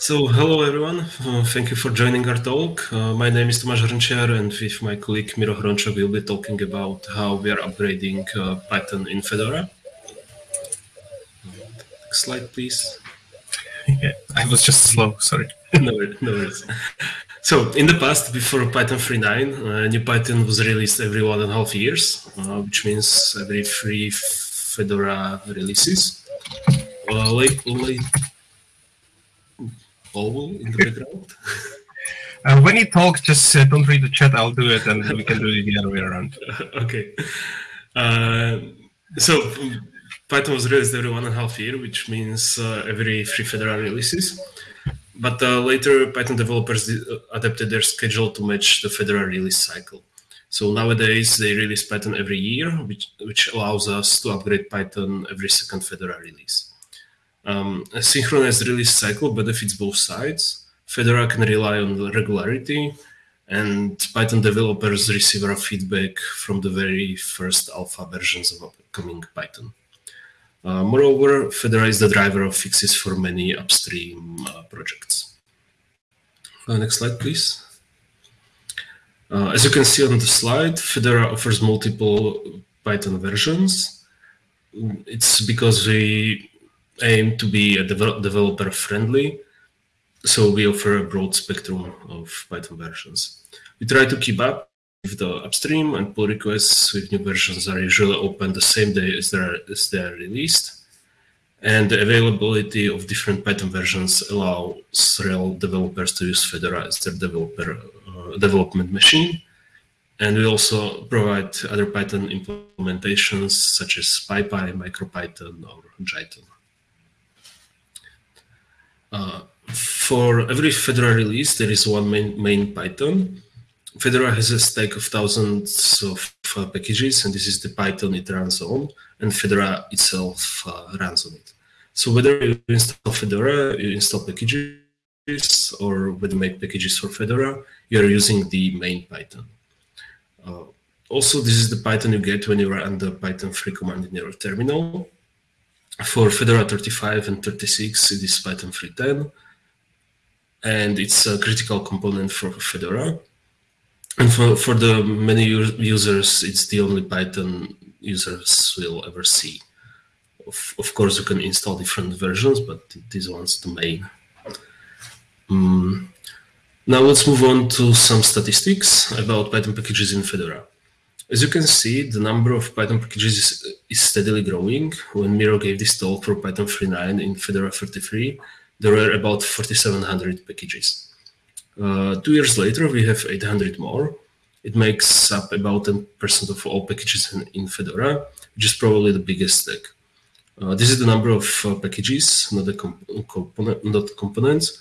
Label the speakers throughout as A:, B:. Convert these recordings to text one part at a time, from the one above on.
A: So, hello everyone. Uh, thank you for joining our talk. Uh, my name is Tomáš Hrnčiar, and with my colleague Miro Hrončok, we'll be talking about how we are upgrading uh, Python in Fedora. Next slide, please.
B: Yeah, I was just slow, sorry.
A: no, no worries. So, in the past, before Python 3.9, uh, new Python was released every one and a half years, uh, which means every three Fedora releases. Uh, late, late, owl in the background.
B: Uh, when you talk, just uh, don't read the chat. I'll do it, and we can do it the other way around.
A: okay. Uh, so Python was released every one and a half year, which means uh, every three Fedora releases. But uh, later, Python developers adapted their schedule to match the Fedora release cycle. So nowadays, they release Python every year, which, which allows us to upgrade Python every second Fedora release. Um, a synchronized release cycle benefits both sides. Fedora can rely on regularity, and Python developers receive our feedback from the very first alpha versions of upcoming Python. Uh, moreover, Fedora is the driver of fixes for many upstream uh, projects. Uh, next slide, please. Uh, as you can see on the slide, Fedora offers multiple Python versions. It's because we aim to be a devel developer friendly. So we offer a broad spectrum of Python versions. We try to keep up with the upstream and pull requests with new versions are usually open the same day as they're, as they're released. And the availability of different Python versions allows real developers to use Fedora as their developer uh, development machine. And we also provide other Python implementations such as PyPy, MicroPython, or Jython. Uh, for every Fedora release, there is one main, main Python. Fedora has a stack of thousands of uh, packages, and this is the Python it runs on, and Fedora itself uh, runs on it. So whether you install Fedora, you install packages, or whether you make packages for Fedora, you are using the main Python. Uh, also, this is the Python you get when you run the Python 3 command in your terminal. For Fedora 35 and 36, it is Python 3.10, and it's a critical component for Fedora. And for, for the many users, it's the only Python users will ever see. Of, of course, you can install different versions, but this one's the main. Um, now let's move on to some statistics about Python packages in Fedora. As you can see, the number of Python packages is, steadily growing. When Miro gave this talk for Python 3.9 in Fedora 33, there were about 4,700 packages. Uh, two years later, we have 800 more. It makes up about 10% of all packages in, in, Fedora, which is probably the biggest stack. Uh, this is the number of uh, packages, not the comp component, not components.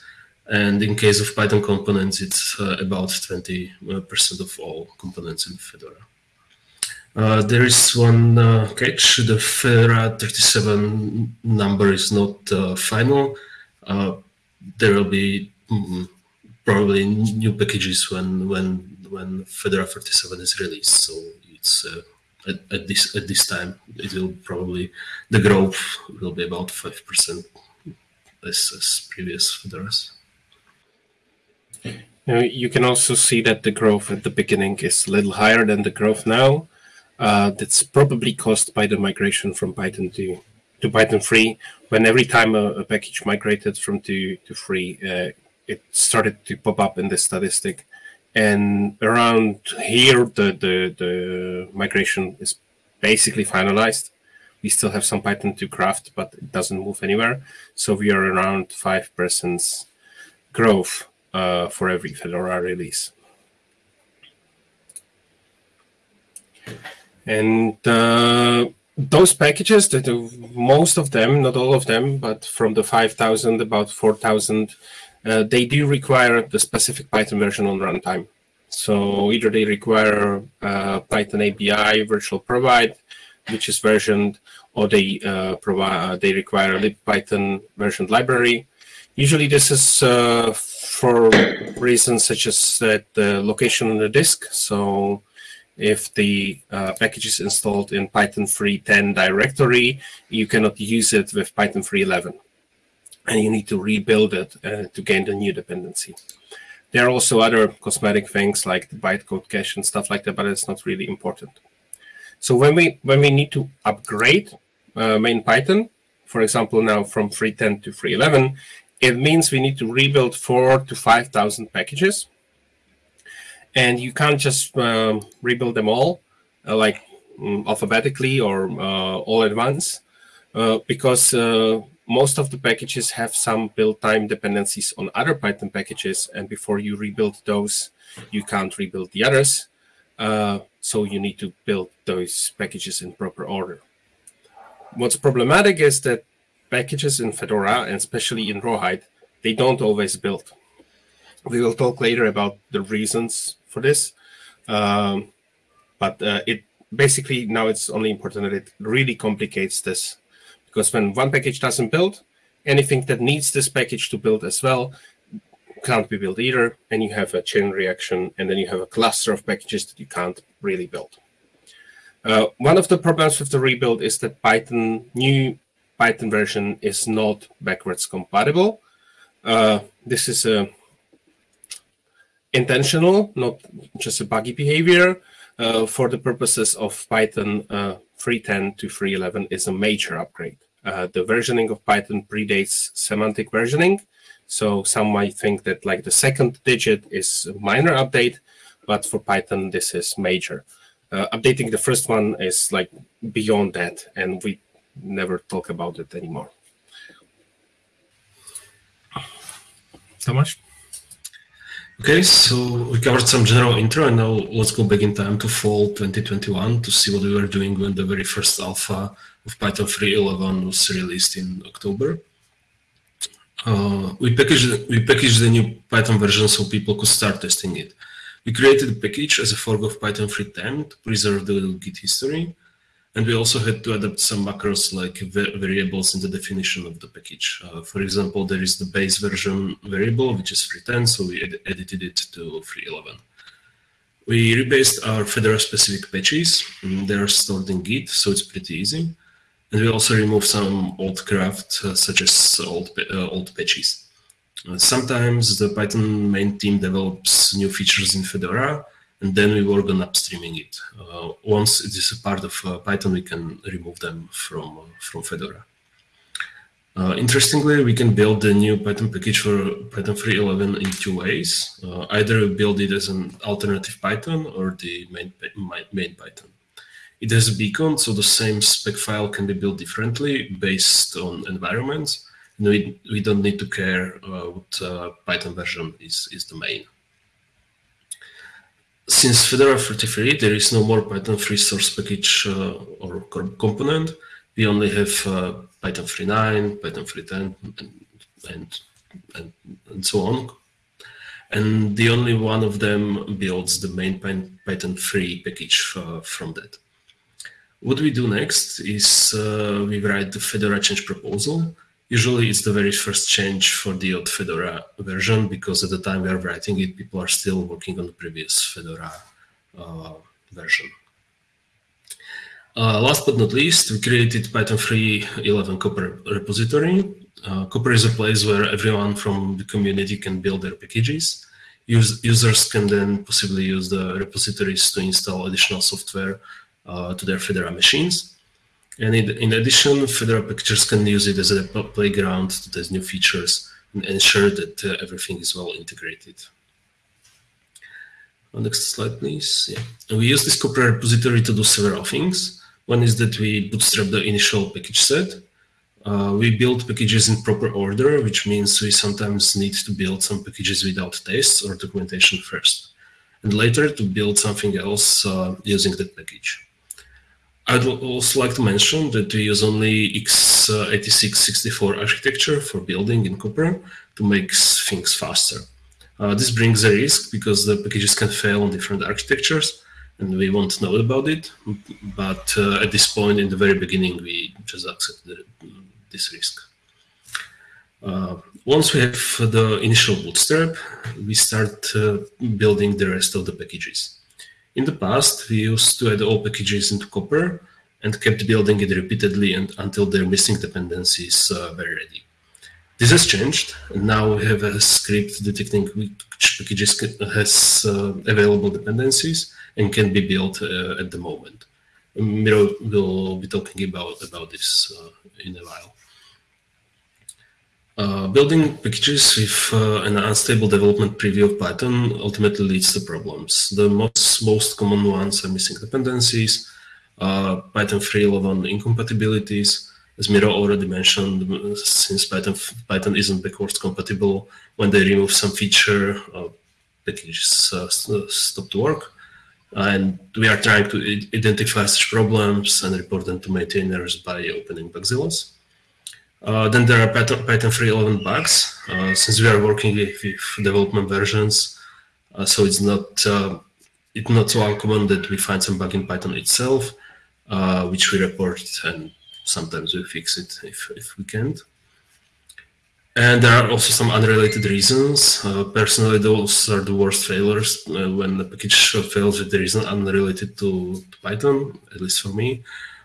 A: And in case of Python components, it's uh, about 20% of all components in Fedora. Uh, there is one uh, catch. The Fedora 37 number is not uh, final. Uh, there will be mm, probably new packages when when when Fedora 37 is released. So it's uh, at, at, this at this time it will probably the growth will be about five percent as, as previous Fedoras.
B: You can also see that the growth at the beginning is a little higher than the growth now. Uh, that's probably caused by the migration from Python to to Python 3. When every time a, a package migrated from 2 to 3, uh, it started to pop up in the statistic. And around here, the, the, the migration is basically finalized. We still have some Python 2 craft, but it doesn't move anywhere. So we are around 5% growth uh, for every Fedora release. And uh, those packages, that most of them, not all of them, but from the 5,000, about 4,000, uh, they do require the specific Python version on runtime. So either they require uh, Python ABI virtual provide, which is versioned, or they uh, provide they require a libpython version library. Usually this is uh, for reasons such as that the location on the disk. So if the uh, package is installed in Python 3.10 directory, you cannot use it with Python 3.11. and you need to rebuild it uh, to gain the new dependency. There are also other cosmetic things like the bytecode cache and stuff like that, but it's not really important. So when we when we need to upgrade uh, main Python, for example, now from 3.10 to 3.11, it means we need to rebuild four to 5,000 packages. And you can't just um, rebuild them all uh, like um, alphabetically or uh, all at once uh, because uh, most of the packages have some build time dependencies on other Python packages. And before you rebuild those, you can't rebuild the others. Uh, so you need to build those packages in proper order. What's problematic is that packages in Fedora, and especially in Rawhide, they don't always build. We will talk later about the reasons for this. Um, but uh, it basically now it's only important that it really complicates this because when one package doesn't build, anything that needs this package to build as well can't be built either, and you have a chain reaction, and then you have a cluster of packages that you can't really build. Uh, one of the problems with the rebuild is that Python new Python version is not backwards compatible. Uh, this is a intentional, not just a buggy behavior. Uh, for the purposes of Python uh, 3.10 to 3.11 is a major upgrade. Uh, the versioning of Python predates semantic versioning. So some might think that like the second digit is a minor update, but for Python, this is major. Uh, updating the first one is like beyond that, and we never talk about it anymore. Tomáš?
A: Okay, so we covered some general intro, and now let's go back in time to fall 2021 to see what we were doing when the very first alpha of Python 3.11 was released in October. Uh, we packaged we packaged the new Python version so people could start testing it. We created a package as a fork of Python 3.10 to preserve the Git history, and we also had to adapt some macros like variables in the definition of the package. Uh, for example, there is the base version variable, which is 3.10, so we ed edited it to 3.11. We rebased our Fedora specific patches. They are stored in Git, so it's pretty easy. And we also removed some old craft, uh, such as old, uh, old patches. Uh, sometimes the Python main team develops new features in Fedora, and then we work on upstreaming it. Uh, once it is a part of uh, Python, we can remove them from, from Fedora. interestingly, we can build the new Python package for Python 3.11 in two ways. either build it as an alternative Python or the main, main Python. It has a bcond, so the same spec file can be built differently based on environments. And we, we don't need to care uh, what uh, Python version is, is the main. Since Fedora 33, there is no more Python 3 source package uh, or component. We only have uh, Python 3.9, Python 3.10, and, and, and, so on and the only one of them builds the main Python 3 package uh, from that. What we do next is uh, we write the Fedora change proposal. Usually it's the very first change for the old Fedora version because at the time we are writing it, people are still working on the previous Fedora uh, version. Uh, last but not least, we created Python 3.11 Copr repository. Uh, Copr is a place where everyone from the community can build their packages. Use, users can then possibly use the repositories to install additional software uh, to their Fedora machines. And in, addition, Fedora packages can use it as a playground to test new features and ensure that uh, everything is well integrated. Next slide, please. Yeah. We use this Copr repository to do several things. One is that we bootstrap the initial package set. Uh, we build packages in proper order, which means we sometimes need to build some packages without tests or documentation first, and later to build something else uh, using that package. I'd also like to mention that we use only x86-64 architecture for building in Copr to make things faster. Uh, this brings a risk because the packages can fail on different architectures and we won't know about it. But uh, at this point, in the very beginning, we just accept the, this risk. Uh, once we have the initial bootstrap, we start uh, building the rest of the packages. In the past, we used to add all packages into Copr and kept building it repeatedly and until their missing dependencies uh, were ready. This has changed. Now we have a script detecting which packages has uh, available dependencies and can be built uh, at the moment. Miro will be talking about, about this uh, in a while. Uh, building packages with uh, an unstable development preview of Python ultimately leads to problems. The most, most common ones are missing dependencies, uh, Python 3.11 incompatibilities, as Miro already mentioned, since Python, Python isn't backwards compatible, when they remove some feature, uh, packages uh, stop to work. And we are trying to identify such problems and report them to maintainers by opening Bugzillas. Uh, then there are Python, Python 3.11 bugs. Uh, since we are working with, with development versions, uh, so it's not uh, it's not so uncommon that we find some bug in Python itself, uh, which we report, and sometimes we fix it if, if we can't. And there are also some unrelated reasons. Uh, personally, those are the worst failures when the package fails with the reason unrelated to, to Python, at least for me.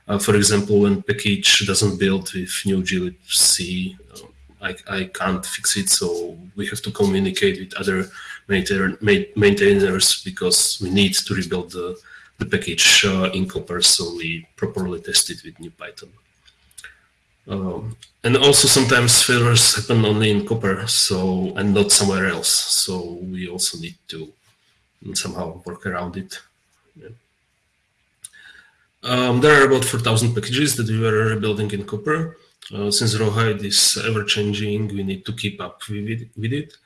A: Uh, for example, when package doesn't build with new glibc, uh, I, I can't fix it, so we have to communicate with other maintainers because we need to rebuild the, the package uh, in Copr, so we properly test it with new Python. Um, and also sometimes failures happen only in Copr, so and not somewhere else. So we also need to somehow work around it. Um, there are about 4,000 packages that we are building in Copr. Uh, since Rawhide is ever-changing, we need to keep up with it.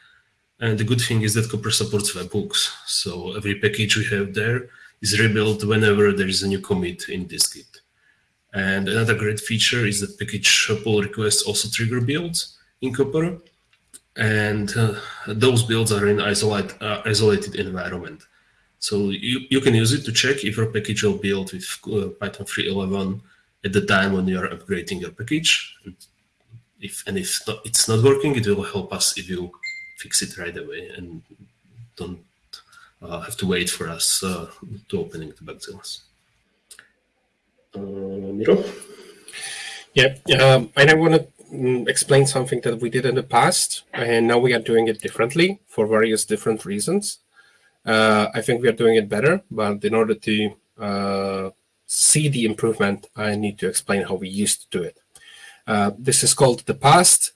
A: And the good thing is that Copr supports webhooks. So every package we have there is rebuilt whenever there is a new commit in this Git. And another great feature is that package pull requests also trigger builds in Copr. And uh, those builds are in isolate, uh, isolated environment. So you, you can use it to check if your package will build with uh, Python 3.11 at the time when you are upgrading your package. And if and if it's not working, it will help us if you fix it right away and don't uh, have to wait for us uh, to opening the Bugzillas. Uh, Miro?
B: Yeah, um, and I want to mm, explain something that we did in the past, and now we are doing it differently for various different reasons. Uh, I think we are doing it better, but in order to uh, see the improvement, I need to explain how we used to do it. Uh, this is called the past.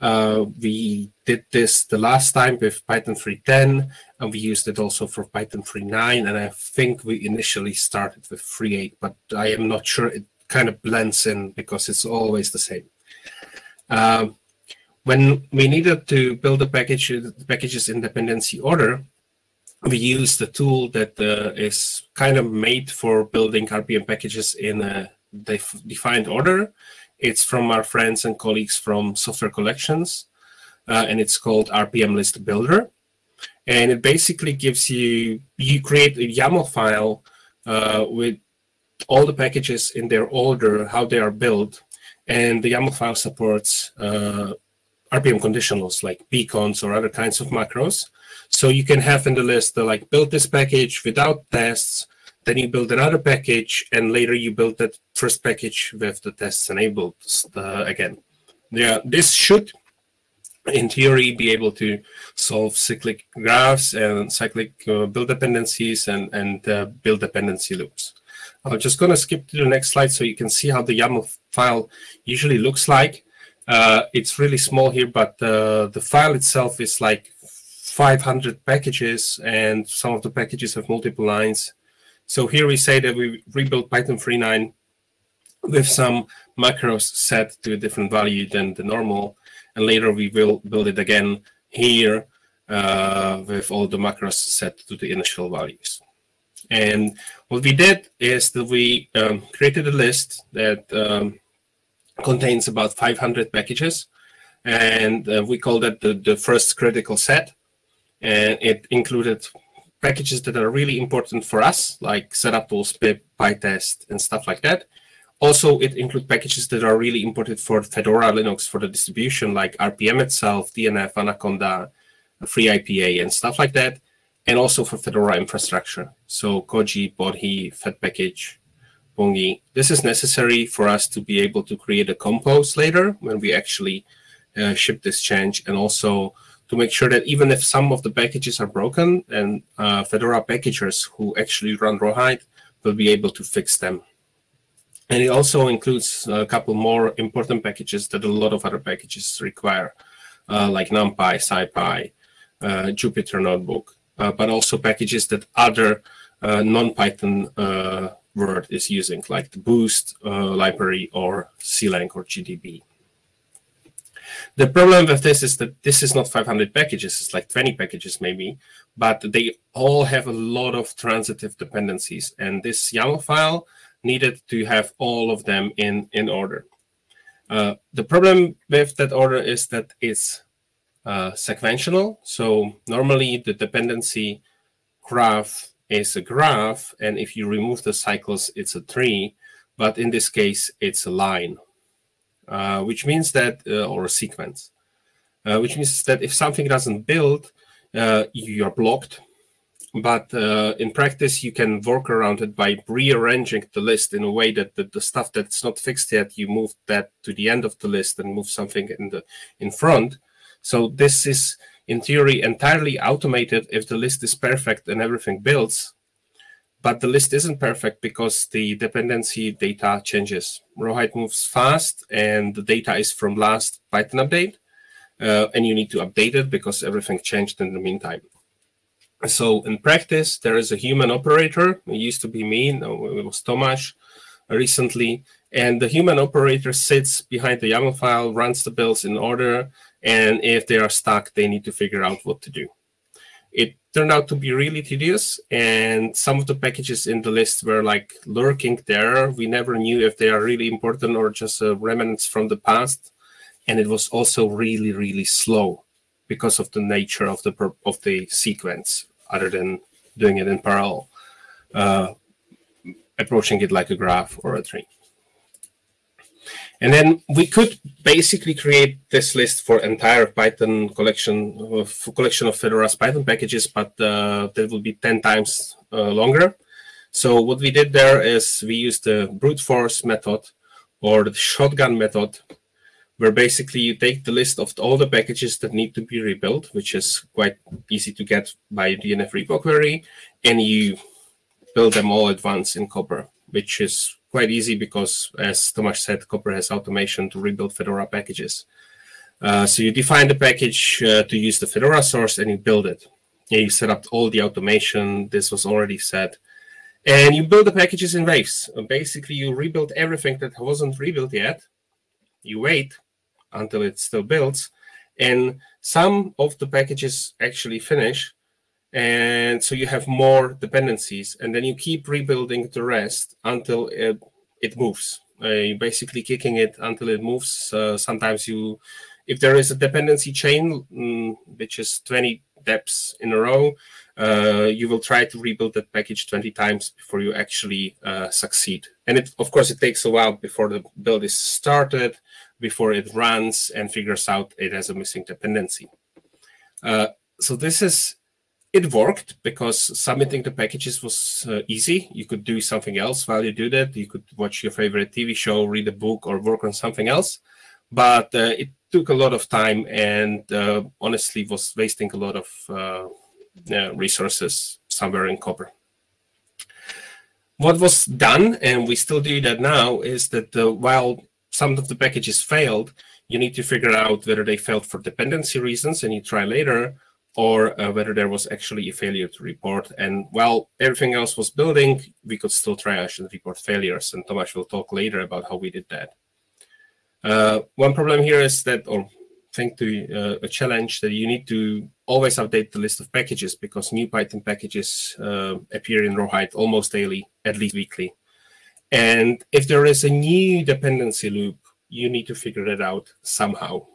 B: Uh, we did this the last time with Python 3.10, and we used it also for Python 3.9, and I think we initially started with 3.8, but I am not sure it kind of blends in because it's always the same. Uh, when we needed to build a package, the packages in dependency order, we use the tool that uh, is kind of made for building RPM packages in a def defined order. It's from our friends and colleagues from Software Collections, uh, and it's called RPM List Builder. And it basically gives you, you create a YAML file uh, with all the packages in their order, how they are built, and the YAML file supports uh, RPM conditionals like bconds or other kinds of macros. So you can have in the list the, like build this package without tests, then you build another package, and later you build that first package with the tests enabled uh, again. Yeah, this should, in theory, be able to solve cyclic graphs and cyclic uh, build dependencies and, and uh, build dependency loops. I'm just going to skip to the next slide so you can see how the YAML file usually looks like. Uh, it's really small here, but uh, the file itself is like 500 packages, and some of the packages have multiple lines. So here we say that we rebuild Python 3.9 with some macros set to a different value than the normal, and later we will build it again here uh, with all the macros set to the initial values. And what we did is that we um, created a list that um, contains about 500 packages. And uh, we call that the, the first critical set. And it included packages that are really important for us, like setup tools, pip, pytest, and stuff like that. Also, it includes packages that are really important for Fedora Linux for the distribution, like RPM itself, DNF, Anaconda, FreeIPA, and stuff like that. And also for Fedora infrastructure. So Koji, Bodhi, Fed package, Pungi. This is necessary for us to be able to create a compose later when we actually uh, ship this change and also to make sure that even if some of the packages are broken and uh, Fedora packagers who actually run Rawhide will be able to fix them. And it also includes a couple more important packages that a lot of other packages require, uh, like NumPy, SciPy, uh, Jupyter Notebook, uh, but also packages that other uh, non-Python uh, word is using, like the Boost library or CLang or GDB. The problem with this is that this is not 500 packages, it's like 20 packages maybe, but they all have a lot of transitive dependencies. And this YAML file needed to have all of them in, in order. Uh, the problem with that order is that it's uh, sequential. So normally the dependency graph is a graph, and if you remove the cycles, it's a tree. But in this case, it's a line, uh, which means that, uh, or a sequence, uh, which means that if something doesn't build, uh, you're blocked. But uh, in practice, you can work around it by rearranging the list in a way that the, the stuff that's not fixed yet, you move that to the end of the list and move something in the in front. So this is in theory entirely automated if the list is perfect and everything builds. But the list isn't perfect because the dependency data changes. Rawhide moves fast and the data is from last Python update. Uh, and you need to update it because everything changed in the meantime. So in practice, there is a human operator. It used to be me, no, it was Tomáš recently. And the human operator sits behind the YAML file, runs the builds in order, and if they are stuck, they need to figure out what to do. Turned out to be really tedious, and some of the packages in the list were like lurking there. We never knew if they are really important or just uh, remnants from the past. And it was also really, really slow because of the nature of the of the sequence, other than doing it in parallel, uh, approaching it like a graph or a tree. And then we could basically create this list for entire Python collection of collection of Fedora's Python packages, but uh, that would be 10 times uh, longer. So what we did there is we used the brute force method or the shotgun method, where basically you take the list of all the packages that need to be rebuilt, which is quite easy to get by DNF repo query, and you build them all at once in Copr, which is quite easy because, as Tomáš said, Copr has automation to rebuild Fedora packages. Uh, so you define the package uh, to use the Fedora source and you build it. Yeah, you set up all the automation. This was already set. And you build the packages in waves. Uh, basically, you rebuild everything that wasn't rebuilt yet. You wait until it still builds. And some of the packages actually finish and so you have more dependencies and then you keep rebuilding the rest until it, it moves. Uh, you're basically kicking it until it moves. Uh, sometimes you if there is a dependency chain mm, which is 20 depths in a row uh, you will try to rebuild that package 20 times before you actually uh, succeed. And it of course it takes a while before the build is started before it runs and figures out it has a missing dependency. Uh, so this is it worked because submitting the packages was uh, easy. You could do something else while you do that. You could watch your favorite TV show, read a book, or work on something else. But uh, it took a lot of time and uh, honestly was wasting a lot of uh, resources somewhere in Copr. What was done, and we still do that now, is that uh, while some of the packages failed, you need to figure out whether they failed for dependency reasons, and you try later, or uh, whether there was actually a failure to report. And while everything else was building, we could still triage and report failures. And Tomáš will talk later about how we did that. Uh, one problem here is that, or think to uh, a challenge that you need to always update the list of packages because new Python packages uh, appear in Rawhide almost daily, at least weekly. And if there is a new dependency loop, you need to figure it out somehow.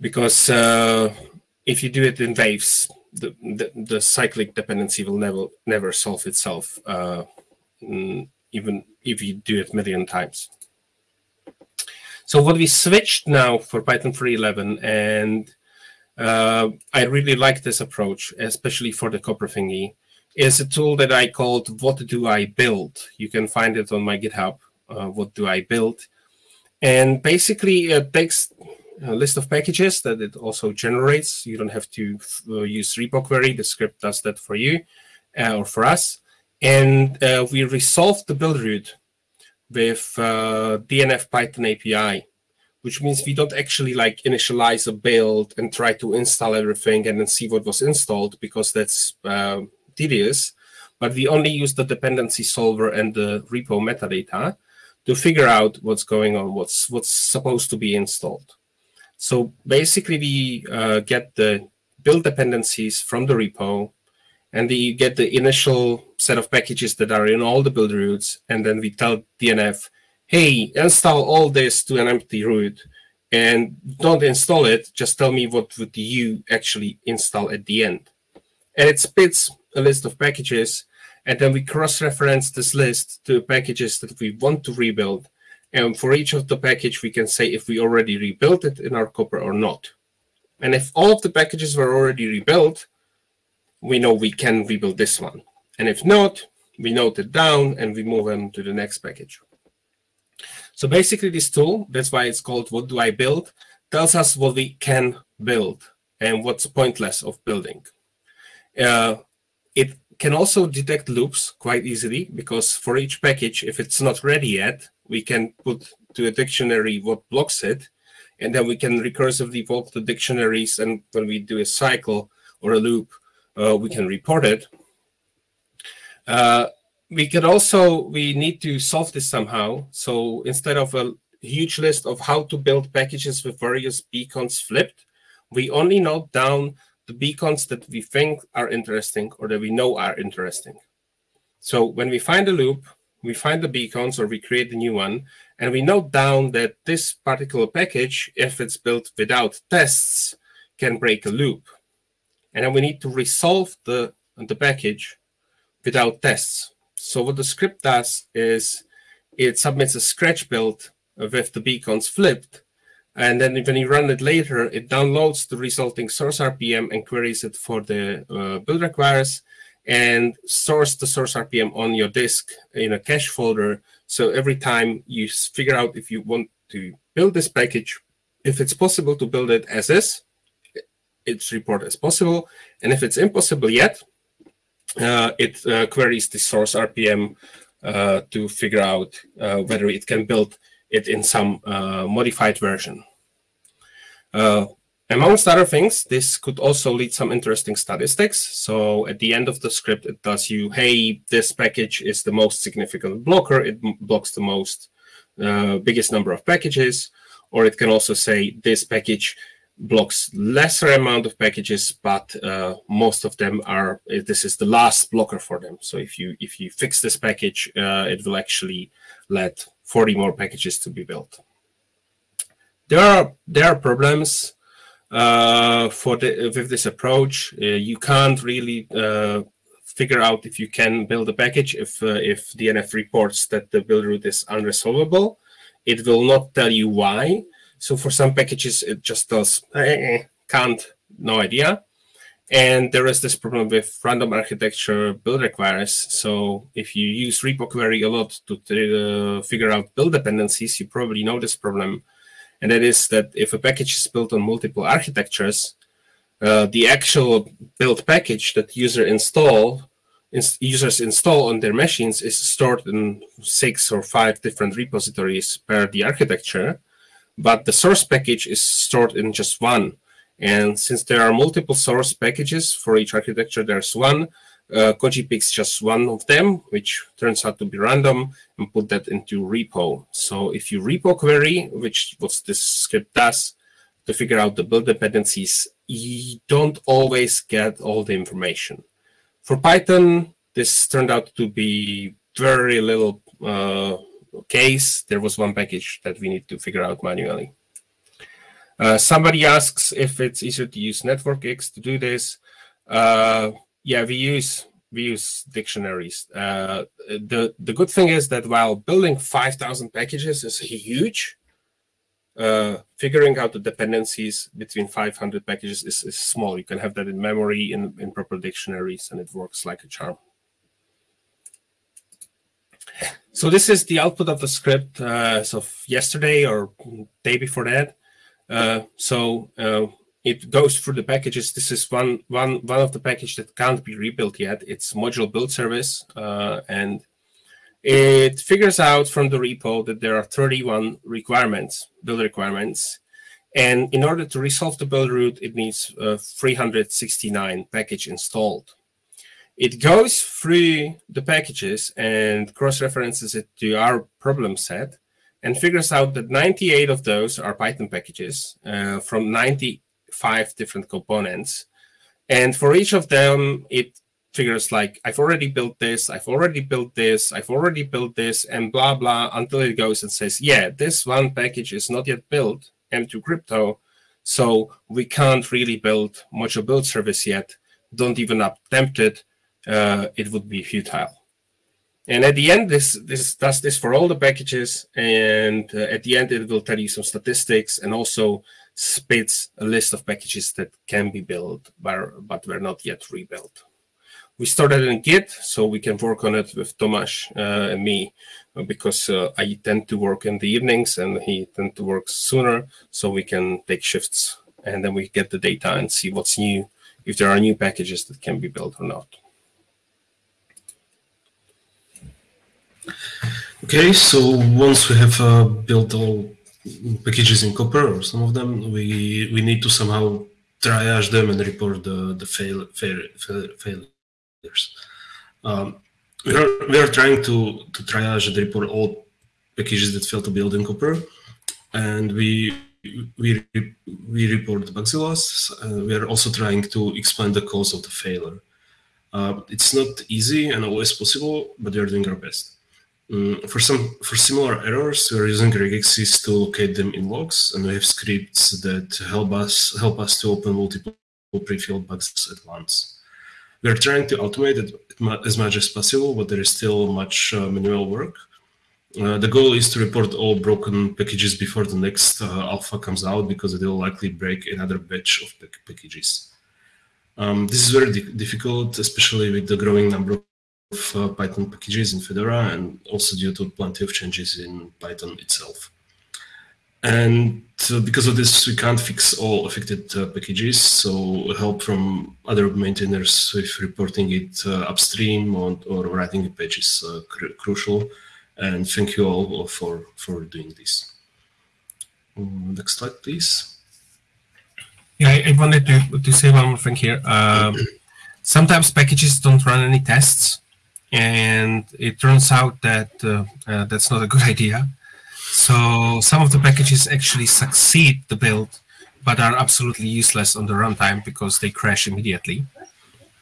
B: Because uh, if you do it in waves, the, the, the cyclic dependency will never never solve itself, uh, mm, even if you do it million times. So what we switched now for Python 3.11, and uh, I really like this approach, especially for the Copr thingy, is a tool that I called What Do I Build? You can find it on my GitHub, uh, What Do I Build? And basically it takes a list of packages that it also generates. You don't have to uh, use repo query. The script does that for you uh, or for us. And uh, we resolve the build root with uh, DNF Python API, which means we don't actually like initialize a build and try to install everything and then see what was installed because that's uh, tedious. But we only use the dependency solver and the repo metadata to figure out what's going on, what's what's supposed to be installed. So basically, we uh, get the build dependencies from the repo, and we get the initial set of packages that are in all the build roots, and then we tell DNF, hey, install all this to an empty root, and don't install it, just tell me what would you actually install at the end. And it spits a list of packages and then we cross-reference this list to packages that we want to rebuild. And for each of the package, we can say if we already rebuilt it in our Copr or not. And if all of the packages were already rebuilt, we know we can rebuild this one. And if not, we note it down and we move on to the next package. So basically this tool, that's why it's called What Do I Build, tells us what we can build and what's pointless of building. Uh, it can also detect loops quite easily because for each package, if it's not ready yet, we can put to a dictionary what blocks it, and then we can recursively evoke the dictionaries. And when we do a cycle or a loop, uh, we can report it. Uh, we could also, we need to solve this somehow. So instead of a huge list of how to build packages with various bconds flipped, we only note down the bconds that we think are interesting or that we know are interesting. So when we find a loop, we find the bconds or we create a new one, and we note down that this particular package, if it's built without tests, can break a loop. And then we need to resolve the, the package without tests. So what the script does is it submits a scratch build with the bconds flipped, and then when you run it later, it downloads the resulting source RPM and queries it for the uh, build requires and stores the source RPM on your disk in a cache folder. So every time you figure out if you want to build this package, if it's possible to build it as is, it's reported as possible. And if it's impossible yet, uh, it uh, queries the source RPM uh, to figure out uh, whether it can build it in some uh, modified version. Uh, amongst other things, this could also lead some interesting statistics. So at the end of the script, it tells you, hey, this package is the most significant blocker. It blocks the most uh, biggest number of packages. Or it can also say this package blocks lesser amount of packages, but uh, most of them are, this is the last blocker for them. So if you if you fix this package, uh, it will actually let 40 more packages to be built. There are there are problems uh, for the, with this approach. Uh, you can't really uh, figure out if you can build a package if uh, if DNF reports that the build root is unresolvable. It will not tell you why. So for some packages, it just does eh, can't, no idea. And there is this problem with random architecture build requires. So if you use repo query a lot to uh, figure out build dependencies, you probably know this problem. And that is that if a package is built on multiple architectures, uh, the actual build package that user install ins users install on their machines is stored in six or five different repositories per the architecture, but the source package is stored in just one. And since there are multiple source packages for each architecture, there's one. Uh, Koji picks just one of them, which turns out to be random, and put that into repo. So if you repo query, which what this script does to figure out the build dependencies, you don't always get all the information. For Python, this turned out to be very little uh, case. There was one package that we need to figure out manually. Uh, somebody asks if it's easier to use NetworkX to do this. Uh, yeah, we use we use dictionaries. Uh, the the good thing is that while building 5,000 packages is huge, uh, figuring out the dependencies between 500 packages is, is small. You can have that in memory in, in proper dictionaries, and it works like a charm. So this is the output of the script uh, as of yesterday or day before that. Uh, so uh, it goes through the packages. This is one one one of the package that can't be rebuilt yet. It's module build service, uh, and it figures out from the repo that there are 31 requirements, build requirements, and in order to resolve the build root, it needs uh, 369 package installed. It goes through the packages and cross-references it to our problem set and figures out that 98 of those are Python packages uh, from 95 different components. And for each of them, it figures like, I've already built this, I've already built this, I've already built this, and blah, blah, until it goes and says, yeah, this one package is not yet built, M2Crypto, so we can't really build module build service yet. Don't even attempt it. Uh, it would be futile. And at the end, this this does this for all the packages, and uh, at the end, it will tell you some statistics and also spits a list of packages that can be built but, but were not yet rebuilt. We started in Git, so we can work on it with Tomáš uh, and me, because uh, I tend to work in the evenings and he tend to work sooner, so we can take shifts and then we get the data and see what's new, if there are new packages that can be built or not.
A: Okay, so once we have uh, built all packages in Copr or some of them, we we need to somehow triage them and report the the fail, fail, fail failures. Um, we are we are trying to to triage and report all packages that fail to build in Copr, and we we we report the bugzillas. Uh, we are also trying to explain the cause of the failure. Uh, it's not easy and always possible, but we are doing our best. Um, for some for similar errors, we are using regexes to locate them in logs, and we have scripts that help us help us to open multiple pre-filled bugs at once. We are trying to automate it as much as possible, but there is still much uh, manual work. Uh, the goal is to report all broken packages before the next uh, alpha comes out because it will likely break another batch of packages. Um, this is very di difficult, especially with the growing number uh, Python packages in Fedora and also due to plenty of changes in Python itself. And uh, because of this, we can't fix all affected uh, packages, so help from other maintainers with reporting it uh, upstream or, or, writing a patch is cr crucial. And thank you all for, for doing this. Um, next slide, please.
B: Yeah, I, I, wanted to, to say one more thing here. Um, sometimes packages don't run any tests, and it turns out that uh, uh, that's not a good idea. So some of the packages actually succeed the build, but are absolutely useless on the runtime because they crash immediately.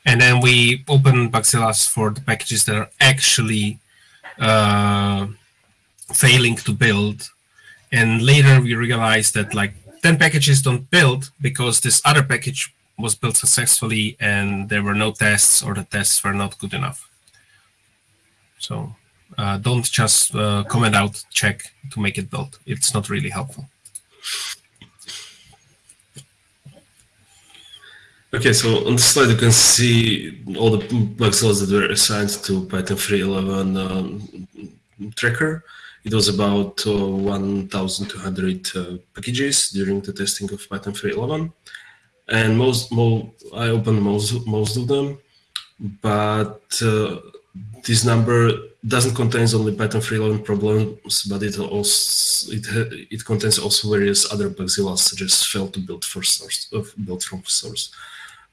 B: And then we open Bugzillas for the packages that are actually uh, failing to build. And later we realize that like 10 packages don't build because this other package was built successfully and there were no tests or the tests were not good enough. So uh, don't just uh, comment out check to make it build. It's not really helpful.
A: Okay, so on the slide you can see all the bugzillas that were assigned to Python 3.11 um, tracker. It was about uh, 1,200 uh, packages during the testing of Python 3.11, and most, most I opened most most of them, but uh, this number doesn't contain only Python 3.11 problems, but it also it it contains also various other bugzillas such as fail to build first source of build from source.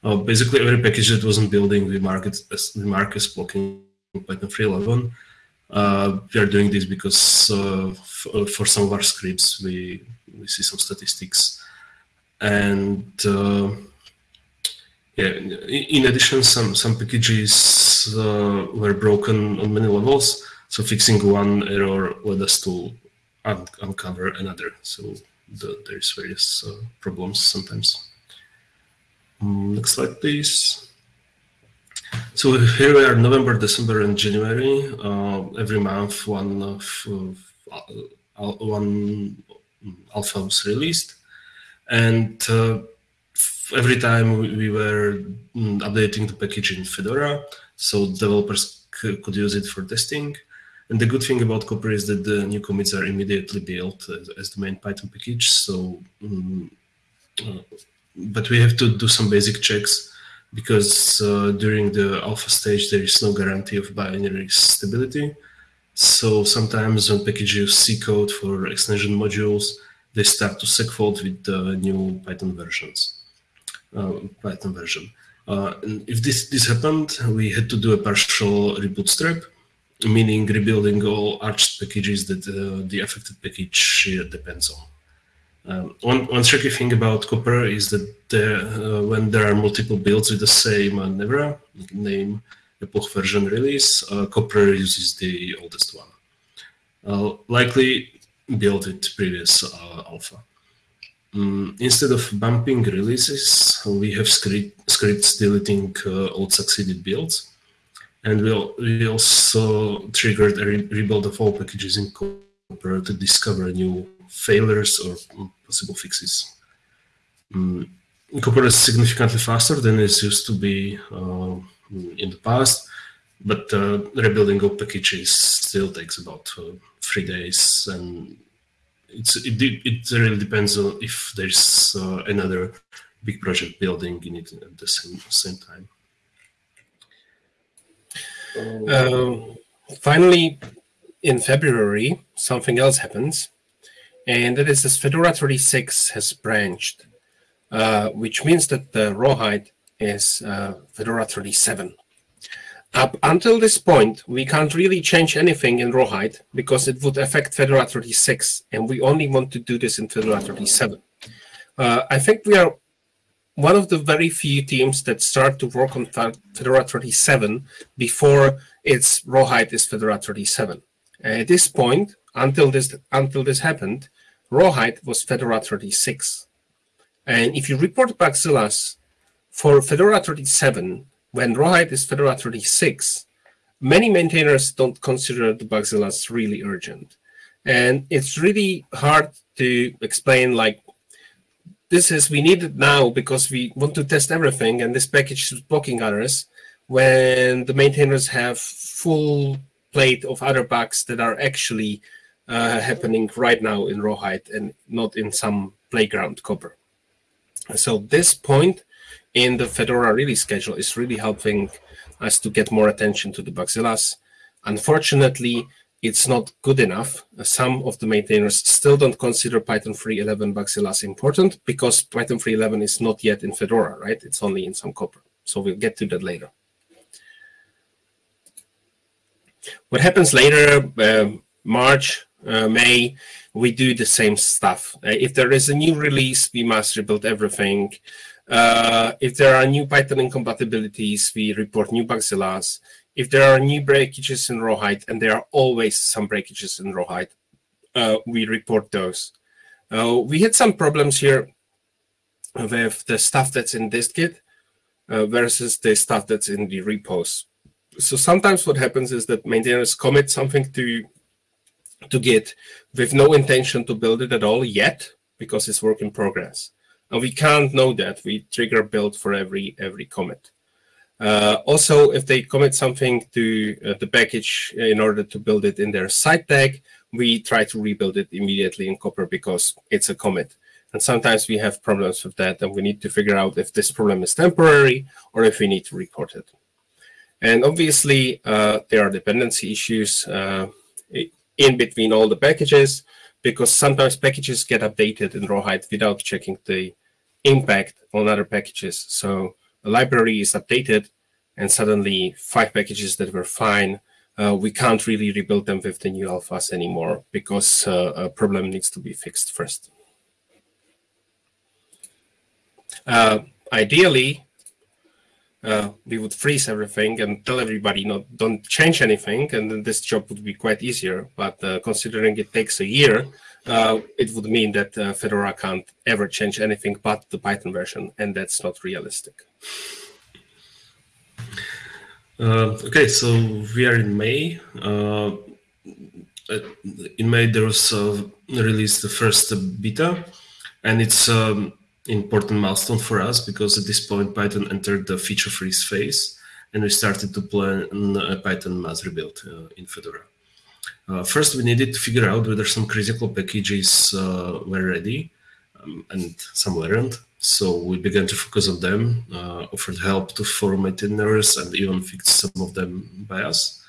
A: Uh, basically, every package that wasn't building, we mark it as we mark as blocking Python 3.11. Uh, we are doing this because uh, uh, for some of our scripts we we see some statistics, and uh, yeah, in addition, some, some packages uh, were broken on many levels. So fixing one error led us to un uncover another. So the, there's various uh, problems sometimes. Um, next slide, please. So here we are, November, December, and January. Uh, every month, one of uh, one alpha was released, and uh, every time we were mm, updating the package in Fedora, so developers could use it for testing. And the good thing about Copr is that the new commits are immediately built as, the main Python package. So, um, uh, but we have to do some basic checks because uh, during the alpha stage there is no guarantee of binary stability. So sometimes when packages use C code for extension modules, they start to segfault with the new Python versions, Python version. Uh, if this, this happened, we had to do a partial rebootstrap, meaning rebuilding all Arch packages that uh, the affected package depends on. Um, one, one tricky thing about Copr is that there, uh, when there are multiple builds with the same uh, name, epoch version release, uh, uses the oldest one. Uh, likely built with previous uh, alpha. Um, instead of bumping releases, we have script, scripts deleting uh, old succeeded builds. And we'll, we also triggered a re rebuild of all packages in Copr to discover new failures or possible fixes. Um, Copr is significantly faster than it used to be uh, in the past, but uh, rebuilding of packages still takes about uh, three days, and it's it, it really depends on if there's uh, another big project building in it at the same same time.
B: Um, finally, in February, something else happens and that is this Fedora 36 has branched, uh, which means that the rawhide is uh, Fedora 37. Up until this point, we can't really change anything in rawhide because it would affect Fedora 36, and we only want to do this in Fedora 37. Uh, I think we are one of the very few teams that start to work on Fedora 37 before its rawhide is Fedora 37. At this point, until this until this happened, Rawhide was Fedora 36. And if you report Bugzillas for Fedora 37, when Rawhide is Fedora 36, many maintainers don't consider the Bugzillas really urgent. And it's really hard to explain like, this is, we need it now because we want to test everything and this package is blocking others when the maintainers have full plate of other bugs that are actually uh, happening right now in Rawhide and not in some playground Copr. So this point in the Fedora release schedule is really helping us to get more attention to the Bugzillas. Unfortunately, it's not good enough. Some of the maintainers still don't consider Python 3.11 Bugzillas important because Python 3.11 is not yet in Fedora, right? It's only in some Copr. So we'll get to that later. What happens later, uh, March, uh, May, we do the same stuff. Uh, if there is a new release, we must rebuild everything. Uh, if there are new Python incompatibilities, we report new bugzillas. If there are new breakages in Rawhide, and there are always some breakages in Rawhide, uh, we report those. Uh, we had some problems here with the stuff that's in dist-git uh, versus the stuff that's in the repos. So sometimes what happens is that maintainers commit something to to Git with no intention to build it at all yet because it's work in progress. And we can't know that. We trigger build for every every commit. Uh, also, if they commit something to uh, the package in order to build it in their side tag, we try to rebuild it immediately in Copr because it's a commit. And sometimes we have problems with that, and we need to figure out if this problem is temporary or if we need to report it. And obviously, uh, there are dependency issues. Uh, in between all the packages because sometimes packages get updated in Rawhide without checking the impact on other packages. So a library is updated and suddenly five packages that were fine, uh, we can't really rebuild them with the new alphas anymore because uh, a problem needs to be fixed first. Uh, ideally, uh, we would freeze everything and tell everybody not don't change anything, and then this job would be quite easier. But uh, considering it takes a year, uh, it would mean that uh, Fedora can't ever change anything but the Python version, and that's not realistic.
A: Uh, okay, so we are in May. Uh, in May, there was released the first beta, and it's um, important milestone for us because at this point Python entered the feature freeze phase and we started to plan a Python mass rebuild uh, in Fedora. Uh, first, we needed to figure out whether some critical packages uh, were ready um, and some weren't. So we began to focus on them, uh, offered help to forum maintainers, and even fixed some of them by us.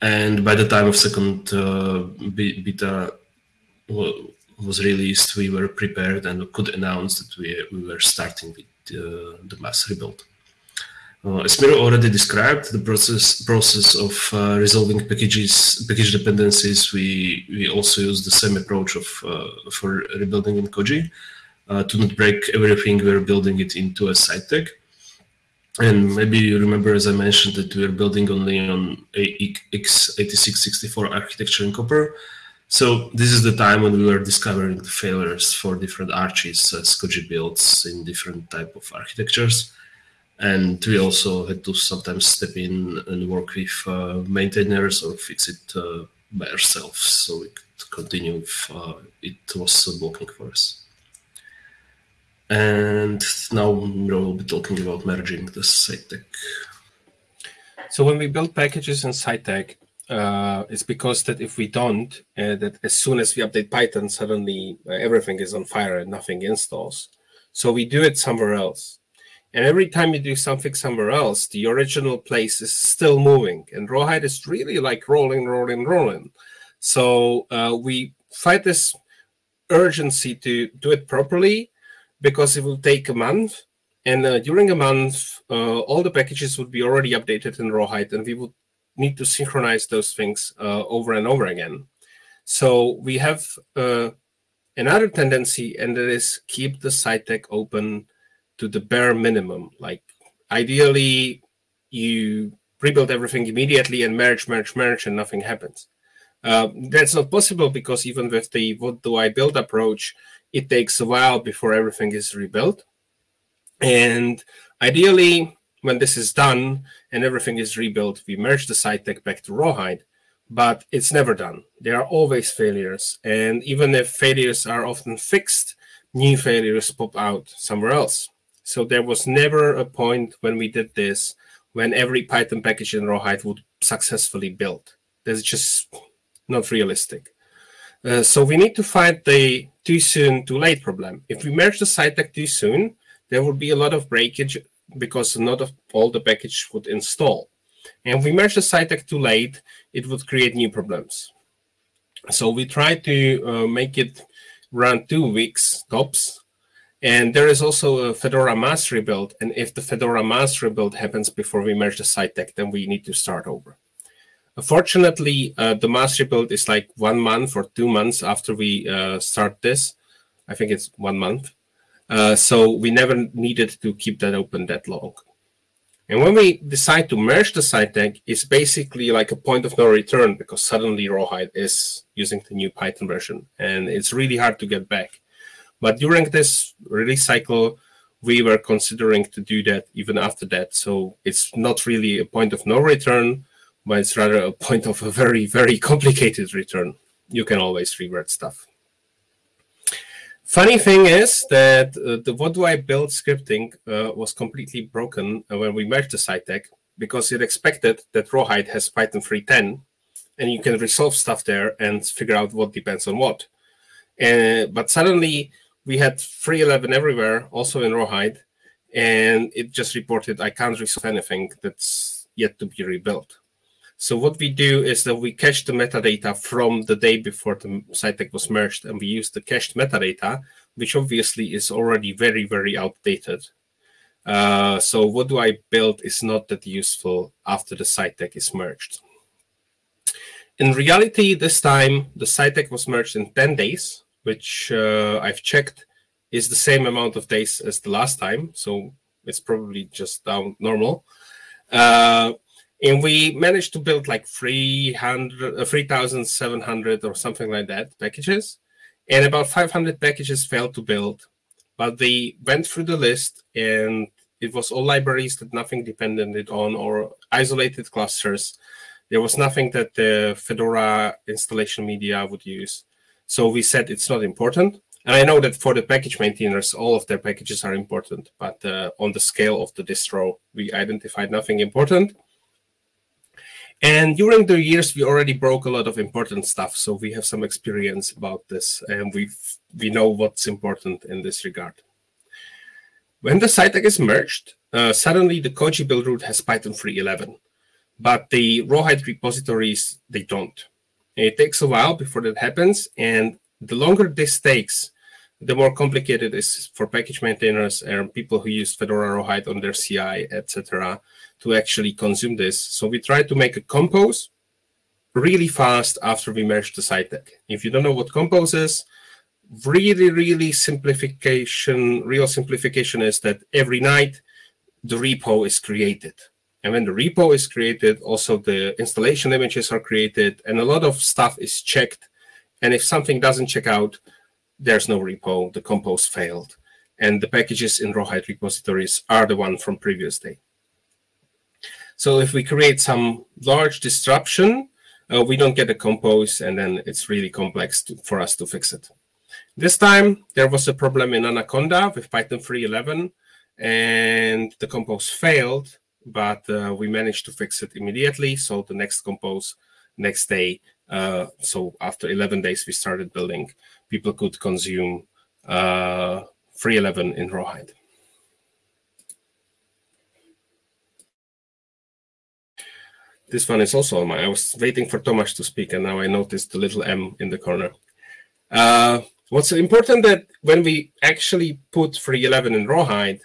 A: And by the time of second uh, beta was released, we were prepared and could announce that we, we were starting with uh, the mass rebuild. Uh, as Miro already described, the process process of uh, resolving packages package dependencies, we we also use the same approach of uh, for rebuilding in Koji uh, to not break everything. We're building it into a side tag. And maybe you remember, as I mentioned, that we're building only on x86-64 architecture in Copr. So this is the time when we were discovering the failures for different arches as Koji builds in different type of architectures and we also had to sometimes step in and work with uh, maintainers or fix it uh, by ourselves so we could continue if uh, it was blocking for us. And now we'll be talking about merging the side tag.
B: So when we build packages in side tag, uh, it's because that if we don't, uh, that as soon as we update Python, suddenly uh, everything is on fire and nothing installs. So we do it somewhere else. And every time you do something somewhere else, the original place is still moving. And Rawhide is really like rolling, rolling, rolling. So uh, we fight this urgency to do it properly because it will take a month. And uh, during a month, uh, all the packages would be already updated in Rawhide, and we would need to synchronize those things uh, over and over again. So we have uh, another tendency, and that is keep the side tag open to the bare minimum. Like ideally, you rebuild everything immediately and merge, merge, merge, and nothing happens. Uh, that's not possible because even with the what do I build approach, it takes a while before everything is rebuilt. And ideally, when this is done and everything is rebuilt, we merge the side tag back to Rawhide, but it's never done. There are always failures. And even if failures are often fixed, new failures pop out somewhere else. So there was never a point when we did this when every Python package in Rawhide would successfully build. That's just not realistic. Uh, so we need to find the too soon, too late problem. If we merge the side tag too soon, there will be a lot of breakage because not all the package would install. And if we merge the side tag too late, it would create new problems. So we try to uh, make it run two weeks tops and there is also a Fedora mass rebuild. And if the Fedora mass rebuild happens before we merge the side tag, then we need to start over. Unfortunately, uh, the mass rebuild is like one month or two months after we uh, start this. I think it's one month. Uh, so we never needed to keep that open that long. And when we decide to merge the side tag, it's basically like a point of no return because suddenly Rawhide is using the new Python version. And it's really hard to get back. But during this release cycle, we were considering to do that even after that. So it's not really a point of no return, but it's rather a point of a very, very complicated return. You can always revert stuff. Funny thing is that uh, the what do I build scripting uh, was completely broken uh, when we merged the side tag because it expected that Rawhide has Python 3.10 and you can resolve stuff there and figure out what depends on what. Uh, but suddenly we had 311 everywhere, also in Rawhide, and it just reported, I can't resolve anything that's yet to be rebuilt. So what we do is that we cache the metadata from the day before the side tag was merged, and we use the cached metadata, which obviously is already very, very outdated. Uh, so what do I build is not that useful after the side tag is merged. In reality, this time, the side tag was merged in 10 days, which uh, I've checked is the same amount of days as the last time. So it's probably just down normal. Uh, and we managed to build like 300, uh, 3,700 or something like that packages. And about 500 packages failed to build. But they went through the list and it was all libraries that nothing depended on or isolated clusters. There was nothing that the Fedora installation media would use. So we said it's not important. And I know that for the package maintainers, all of their packages are important, but uh, on the scale of the distro, we identified nothing important. And during the years, we already broke a lot of important stuff. So we have some experience about this and we we know what's important in this regard. When the side tag is merged, uh, suddenly the Koji build root has Python 3.11, but the Rawhide repositories, they don't. It takes a while before that happens. And the longer this takes, the more complicated it is for package maintainers and people who use Fedora Rawhide on their CI, etc., to actually consume this. So we try to make a compose really fast after we merge the side tag. If you don't know what compose is, really, really simplification, real simplification is that every night the repo is created. And when the repo is created, also the installation images are created and a lot of stuff is checked. And if something doesn't check out, there's no repo, the compose failed. And the packages in Rawhide repositories are the one from previous day. So if we create some large disruption, uh, we don't get a compose, and then it's really complex to, for us to fix it. This time, there was a problem in Anaconda with Python 3.11, and the compose failed, but uh, we managed to fix it immediately. So the next compose, next day, uh, so after 11 days, we started building people could consume uh, 311 in Rawhide. This one is also on my. I was waiting for Tomáš to speak, and now I noticed the little M in the corner. Uh, what's important that when we actually put 311 in Rawhide,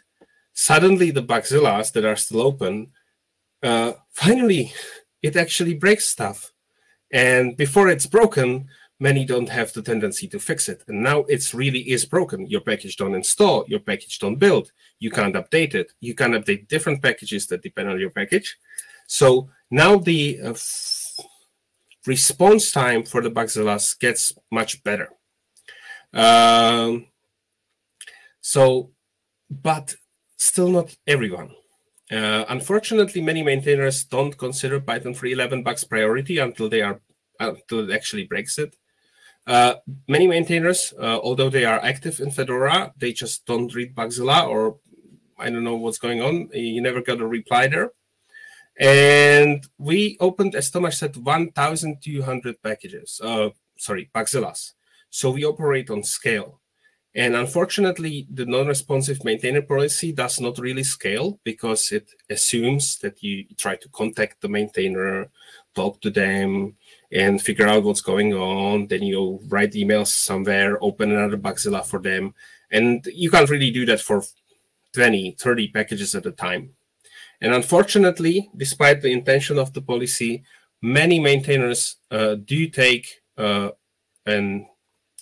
B: suddenly the Bugzillas that are still open, uh, finally, it actually breaks stuff. And before it's broken, many don't have the tendency to fix it. And now it's really is broken. Your package don't install, your package don't build. You can't update it. You can update different packages that depend on your package. So now the uh, response time for the Bugzillas gets much better. Um, so, but still not everyone. Uh, unfortunately, many maintainers don't consider Python 3.11 bugs priority until they are until it actually breaks it. Uh, many maintainers, uh, although they are active in Fedora, they just don't read Bugzilla or I don't know what's going on. You never got a reply there. And we opened, as Tomáš said, 1,200 packages, uh, sorry, Bugzillas. So we operate on scale. And unfortunately, the non-responsive maintainer policy does not really scale because it assumes that you try to contact the maintainer, talk to them, and figure out what's going on. Then you write emails somewhere, open another Bugzilla for them. And you can't really do that for 20, 30 packages at a time. And unfortunately, despite the intention of the policy, many maintainers uh, do take uh, and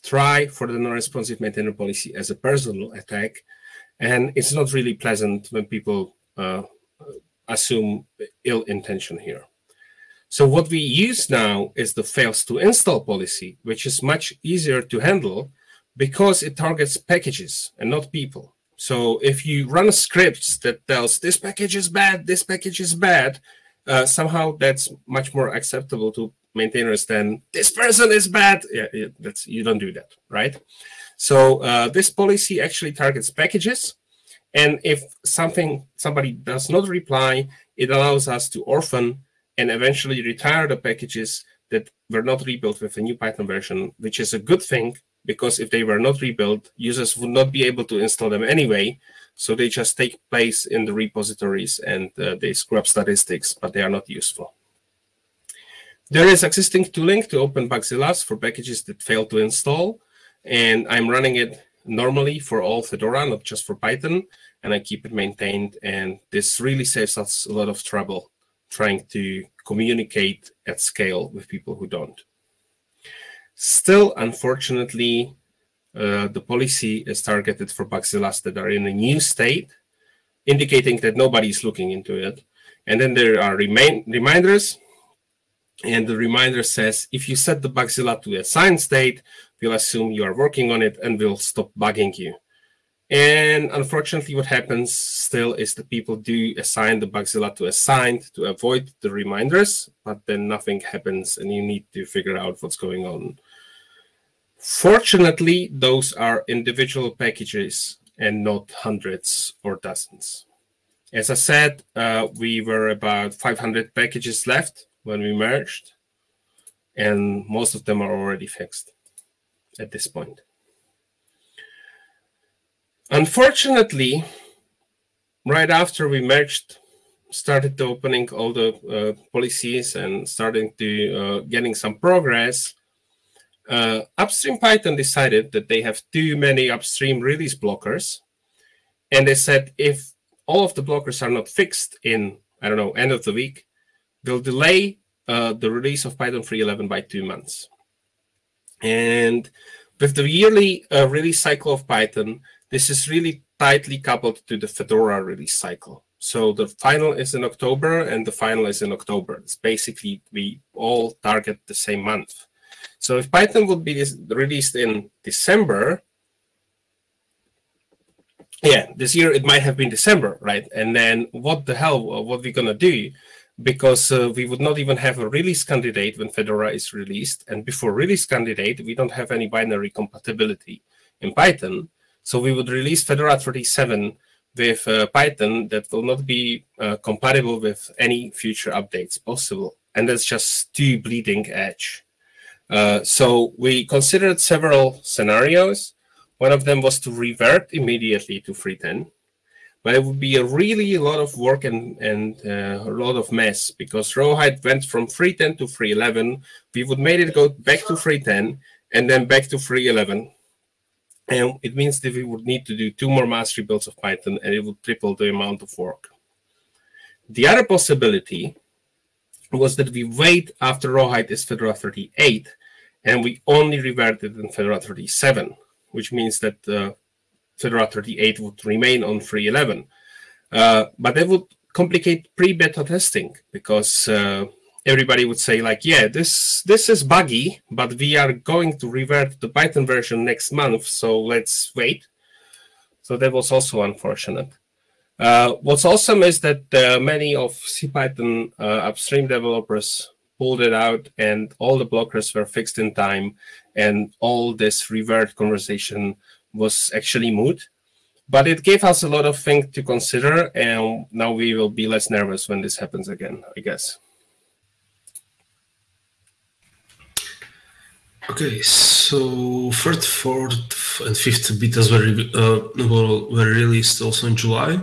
B: try for the non-responsive maintainer policy as a personal attack. And it's not really pleasant when people uh, assume ill intention here. So what we use now is the fails to install policy, which is much easier to handle because it targets packages and not people. So if you run a script that tells this package is bad, this package is bad, uh, somehow that's much more acceptable to maintainers than this person is bad. Yeah, yeah that's you don't do that, right? So uh, this policy actually targets packages, and if something somebody does not reply, it allows us to orphan and eventually retire the packages that were not rebuilt with a new Python version, which is a good thing because if they were not rebuilt, users would not be able to install them anyway. So they just take place in the repositories and uh, they scrub statistics, but they are not useful. There is existing tooling to open Bugzillas for packages that fail to install. And I'm running it normally for all Fedora, not just for Python. And I keep it maintained. And this really saves us a lot of trouble trying to communicate at scale with people who don't. Still, unfortunately, uh, the policy is targeted for Bugzillas that are in a new state, indicating that nobody is looking into it. And then there are remain reminders. And the reminder says, if you set the Bugzilla to a signed state, we'll assume you are working on it and we'll stop bugging you. And unfortunately, what happens still is that people do assign the Bugzilla to assigned to avoid the reminders, but then nothing happens and you need to figure out what's going on. Fortunately, those are individual packages and not hundreds or dozens. As I said, uh, we were about 500 packages left when we merged, and most of them are already fixed at this point. Unfortunately, right after we merged, started opening all the uh, policies and starting to uh, getting some progress, uh, upstream Python decided that they have too many upstream release blockers. And they said if all of the blockers are not fixed in, I don't know, end of the week, they'll delay uh, the release of Python 3.11 by two months. And with the yearly uh, release cycle of Python, this is really tightly coupled to the Fedora release cycle. So the final is in October and the final is in October. It's basically we all target the same month. So if Python would be released in December, yeah, this year it might have been December, right? And then what the hell, what are we gonna do? Because uh, we would not even have a release candidate when Fedora is released. And before release candidate, we don't have any binary compatibility in Python. So we would release Fedora 37 with uh, Python that will not be uh, compatible with any future updates possible. And that's just too bleeding edge. Uh, so we considered several scenarios. One of them was to revert immediately to 310, but it would be a really lot of work and, and uh, a lot of mess because Rawhide went from 310 to 311. We would made it go back to 310 and then back to 311 and it means that we would need to do two more mass rebuilds of Python, and it would triple the amount of work. The other possibility was that we wait after Rawhide is Fedora 38, and we only revert it in Fedora 37, which means that uh, Fedora 38 would remain on 311. Uh, but that would complicate pre-beta testing because uh, everybody would say like, yeah, this this is buggy, but we are going to revert the Python version next month, so let's wait. So that was also unfortunate. Uh, what's awesome is that uh, many of CPython uh, upstream developers pulled it out and all the blockers were fixed in time and all this revert conversation was actually moot. But it gave us a lot of things to consider and now we will be less nervous when this happens again, I guess.
A: Okay, so third, fourth, and fifth betas were, uh, were released also in July,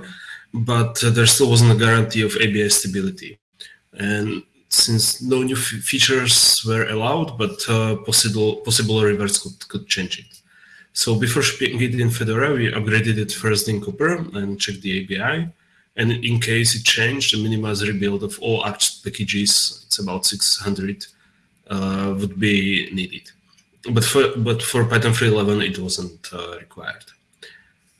A: but uh, there still wasn't a guarantee of ABI stability. And since no new features were allowed, but uh, possible possible reverts could, could change it. So before shipping it in Fedora, we upgraded it first in Copr and checked the ABI. And in case it changed, the minimize rebuild of all apt packages, it's about 600 uh, would be needed. But for but for Python 3.11 it wasn't uh, required.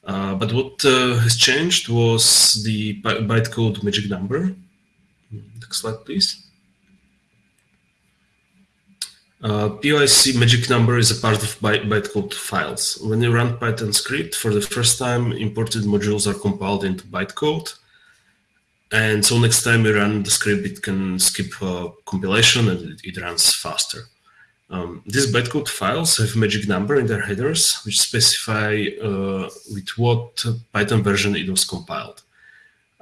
A: Uh, but what has changed was the bytecode magic number. Next slide, please. Uh, pyc magic number is a part of byte bytecode files. When you run Python script for the first time, imported modules are compiled into bytecode. And so next time you run the script, it can skip uh, compilation and it, it runs faster. Um, these bytecode files have magic number in their headers, which specify uh, with what Python version it was compiled.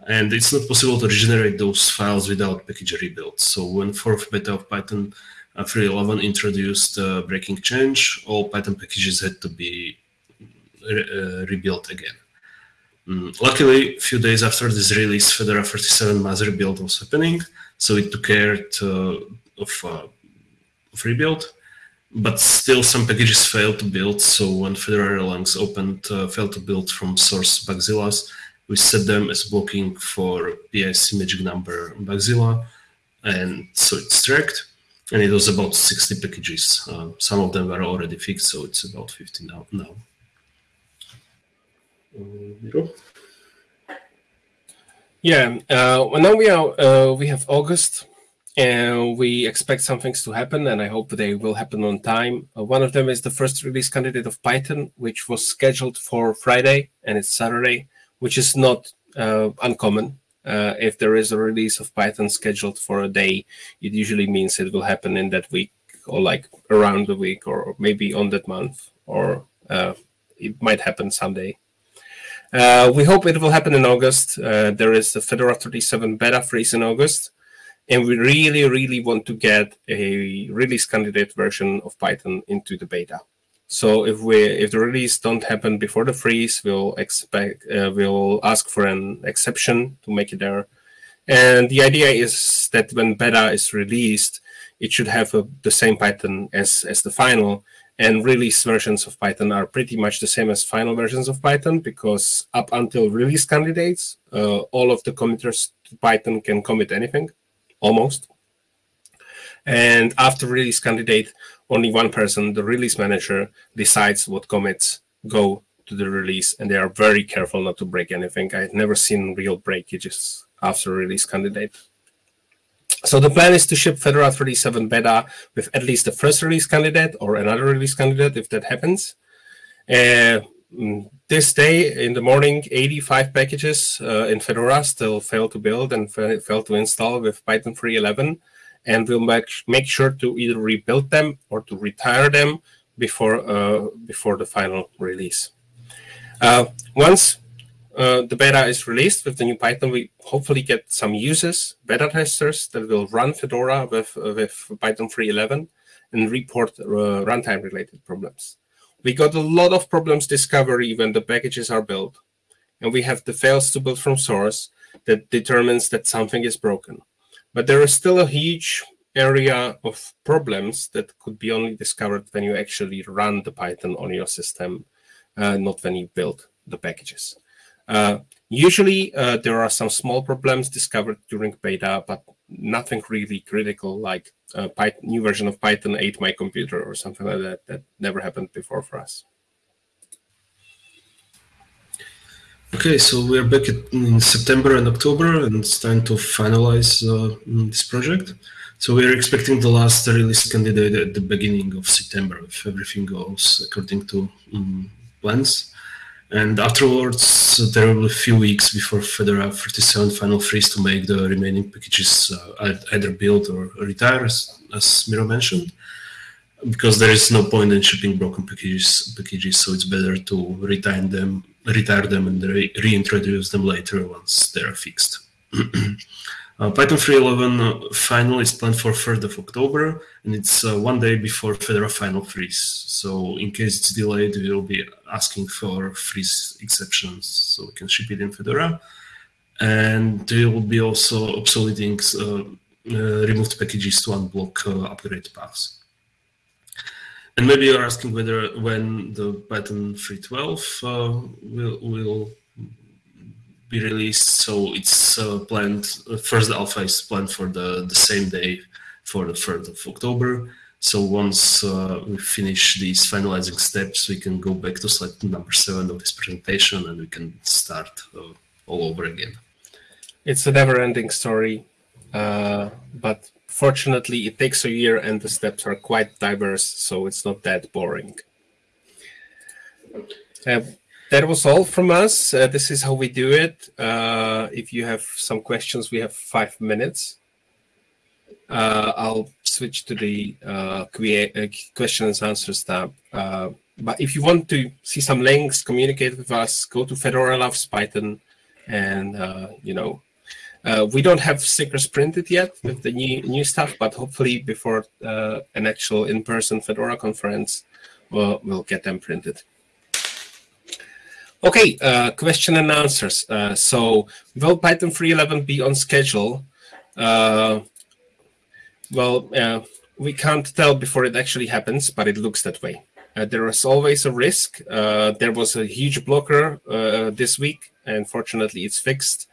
A: And it's not possible to regenerate those files without package rebuild. So when fourth beta of Python uh, 3.11 introduced uh, breaking change, all Python packages had to be re uh, rebuilt again. Mm, luckily, a few days after this release, Fedora 37 mass rebuild was happening, so it took care to, of, uh, of rebuild. But still, some packages failed to build. So when Fedora Erlangs opened uh, failed to build from source Bugzillas, we set them as blocking for pyc magic number Bugzilla, and so it's tracked. And it was about 60 packages. Uh, some of them were already fixed, so it's about 50 now. now.
B: Yeah, uh, well, now we are uh, we have August, and we expect some things to happen, and I hope they will happen on time. Uh, one of them is the first release candidate of Python, which was scheduled for Friday, and it's Saturday, which is not uh, uncommon. Uh, if there is a release of Python scheduled for a day, it usually means it will happen in that week, or like around the week, or maybe on that month, or uh, it might happen someday. Uh, we hope it will happen in August. Uh, there is the Fedora 37 beta freeze in August. And we really, really want to get a release candidate version of Python into the beta. So if we if the release don't happen before the freeze, we'll expect uh, we'll ask for an exception to make it there. And the idea is that when beta is released, it should have a, the same Python as as the final. And release versions of Python are pretty much the same as final versions of Python because up until release candidates, uh, all of the committers to Python can commit anything almost. And after release candidate, only one person, the release manager, decides what commits go to the release, and they are very careful not to break anything. I've never seen real breakages after release candidate. So the plan is to ship Fedora 37 beta with at least the first release candidate or another release candidate if that happens. Uh, this day in the morning, 85 packages uh, in Fedora still failed to build and failed to install with Python 3.11. And we'll make, make sure to either rebuild them or to retire them before, uh, before the final release. Uh, once uh, the beta is released with the new Python, we hopefully get some users, beta testers that will run Fedora with, uh, with Python 3.11 and report uh, runtime related problems. We got a lot of problems discovery when the packages are built, and we have the fails to build from source that determines that something is broken. But there is still a huge area of problems that could be only discovered when you actually run the Python on your system, uh, not when you build the packages. Uh, usually, uh, there are some small problems discovered during beta, but nothing really critical like a Python, new version of Python ate my computer or something like that. That never happened before for us.
A: Okay, so we're back in September and October, and it's time to finalize uh, this project. So we're expecting the last release candidate at the beginning of September, if everything goes according to um, plans. And afterwards, there will be a few weeks before Fedora 37 final freeze to make the remaining packages uh, either build or retire, as, as Miro mentioned, because there is no point in shipping broken packages. Packages, so it's better to retire them, retire them, and re reintroduce them later once they are fixed. Uh, Python 3.11 uh, final is planned for 3rd of October, and it's uh, one day before Fedora final freeze. So in case it's delayed, we will be asking for freeze exceptions so we can ship it in Fedora. And we will be also obsoleting uh, uh, removed packages to unblock uh, upgrade paths. And maybe you're asking whether when the Python 3.12 will, will be released. So it's uh, planned, first alpha is planned for the, the same day for the 3rd of October. So once uh, we finish these finalizing steps, we can go back to slide number seven of this presentation and we can start uh, all over again.
B: It's a never-ending story, uh, but fortunately it takes a year and the steps are quite diverse, so it's not that boring. That was all from us. Uh, this is how we do it. Uh, if you have some questions, we have five minutes. Uh, I'll switch to the uh, uh, questions and answers tab. Uh, but if you want to see some links, communicate with us, go to Fedora Loves Python, and you know, we don't have stickers printed yet with the new new stuff, but hopefully before an actual in-person Fedora conference, we'll, we'll get them printed. Okay, uh, question and answers. Uh, so will Python 3.11 be on schedule? Uh, well, uh, we can't tell before it actually happens, but it looks that way. Uh, there is always a risk. Uh, there was a huge blocker this week, and fortunately it's fixed.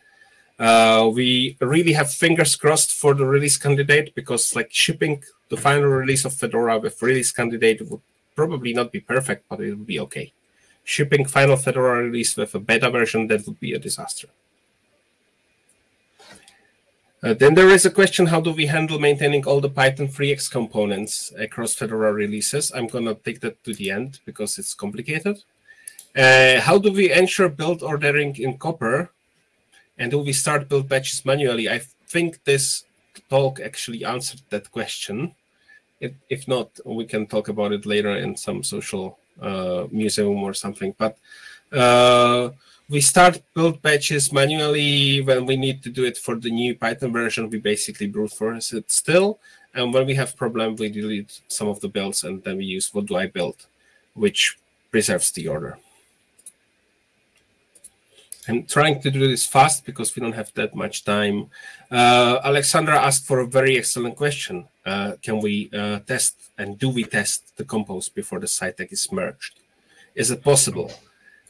B: we really have fingers crossed for the release candidate because like shipping the final release of Fedora with release candidate would probably not be perfect, but it would be okay shipping final Fedora release with a beta version, that would be a disaster. Uh, then there is a question, how do we handle maintaining all the Python 3x components across Fedora releases? I'm going to take that to the end because it's complicated. Uh, how do we ensure build ordering in Copr? And do we start build batches manually? I think this talk actually answered that question. If, if not, we can talk about it later in some social museum or something. But Uh, we start build patches manually when we need to do it for the new Python version. We basically brute force it still. And when we have problem, we delete some of the builds and then we use what do I build, which preserves the order. I'm trying to do this fast because we don't have that much time. Uh, Alexandra asked for a very excellent question. Uh, can we uh, test and do we test the compose before the side tag is merged? Is it possible?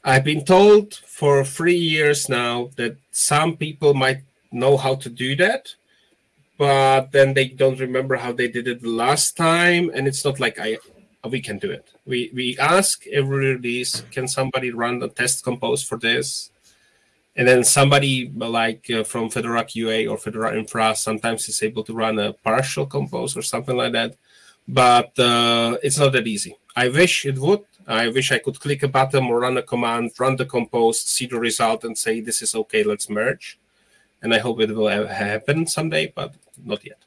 B: I've been told for three years now that some people might know how to do that, but then they don't remember how they did it the last time, and it's not like I we can do it. We we ask every release, can somebody run the test compose for this? And then somebody like uh, from Fedora QA or Fedora Infra sometimes is able to run a partial compose or something like that, but uh, it's not that easy. I wish it would. I wish I could click a button or run a command, run the compose, see the result, and say this is okay. Let's merge. And I hope it will happen someday, but not yet.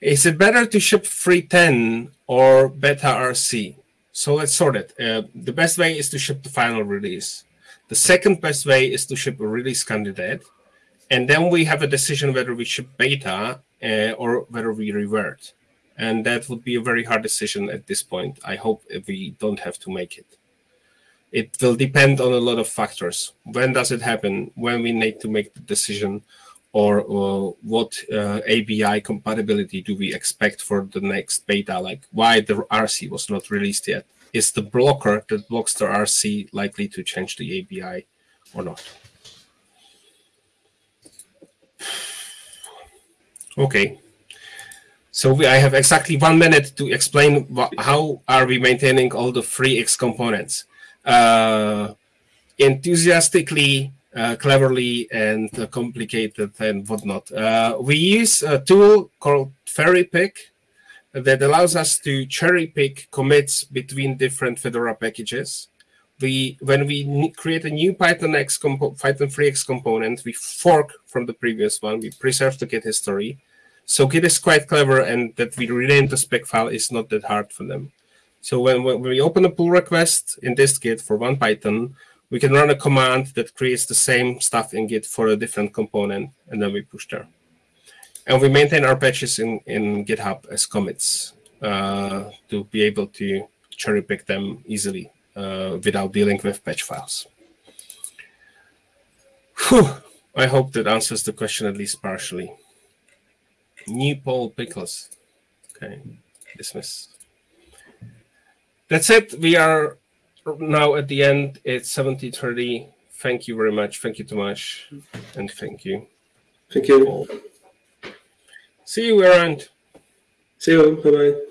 B: Is it better to ship 3.10 or beta RC? So let's sort it. Uh, the best way is to ship the final release. The second best way is to ship a release candidate. And then we have a decision whether we ship beta uh, or whether we revert. And that would be a very hard decision at this point. I hope we don't have to make it. It will depend on a lot of factors. When does it happen? When we need to make the decision? Or, or what uh, ABI compatibility do we expect for the next beta? Like why the RC was not released yet? Is the blocker that blocks the RC likely to change the ABI or not? Okay. So we, I have exactly one minute to explain how are we maintaining all the FreeX components. Uh, enthusiastically, uh, cleverly, and uh, complicated and whatnot. Uh, we use a tool called ferrypick that allows us to cherry pick commits between different Fedora packages. We, when we create a new Python X Python FreeX component, we fork from the previous one. We preserve the Git history so Git is quite clever, and that we rename the spec file is not that hard for them. So when, when we open a pull request in dist-git for one Python, we can run a command that creates the same stuff in Git for a different component, and then we push there. And we maintain our patches in, in GitHub as commits uh, to be able to cherry pick them easily uh, without dealing with patch files. Whew. I hope that answers the question at least partially. New Paul Pickles. Okay, dismiss. That's it. We are now at the end. It's 7030. Thank you very much. Thank you, Tomáš. And thank you.
A: Thank you.
B: See you around.
A: See you. Bye bye.